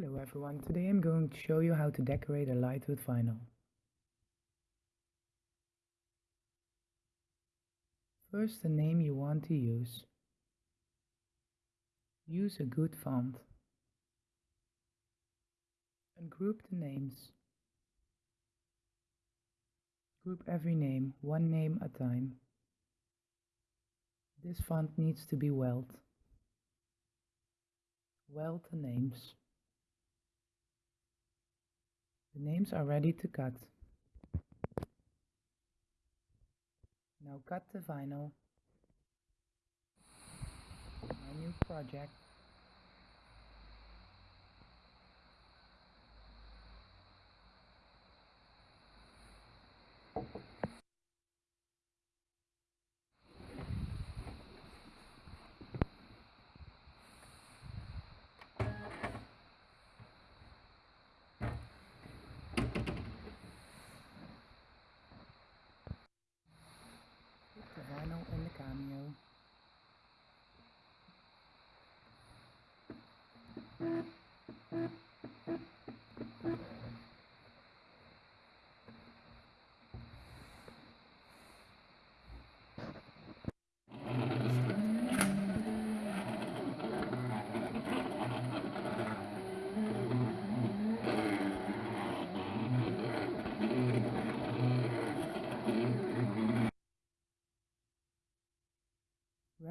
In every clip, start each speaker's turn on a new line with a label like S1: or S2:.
S1: Hello everyone, today I'm going to show you how to decorate a light with vinyl. First the name you want to use. Use a good font. And group the names. Group every name, one name at a time. This font needs to be weld. Weld the names. The names are ready to cut. Now cut the vinyl. My new project. vinyl in the cameo.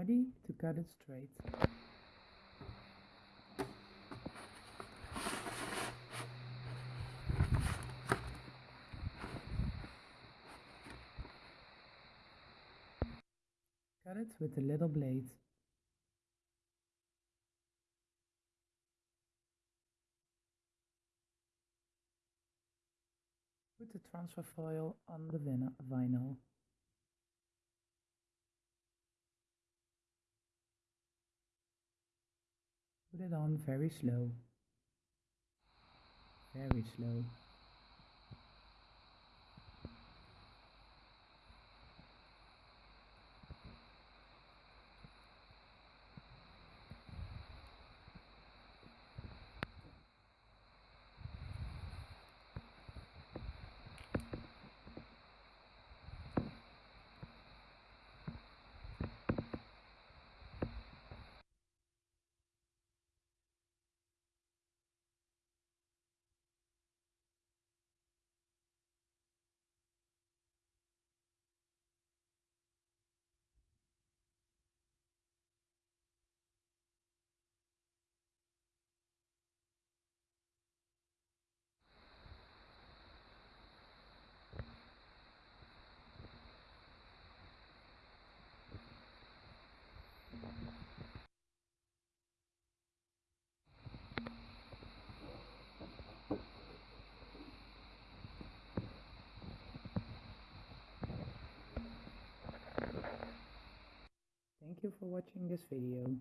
S1: To cut it straight. Cut it with a little blade. Put the transfer foil on the vinyl. Put it on very slow. Very slow. You for watching this video.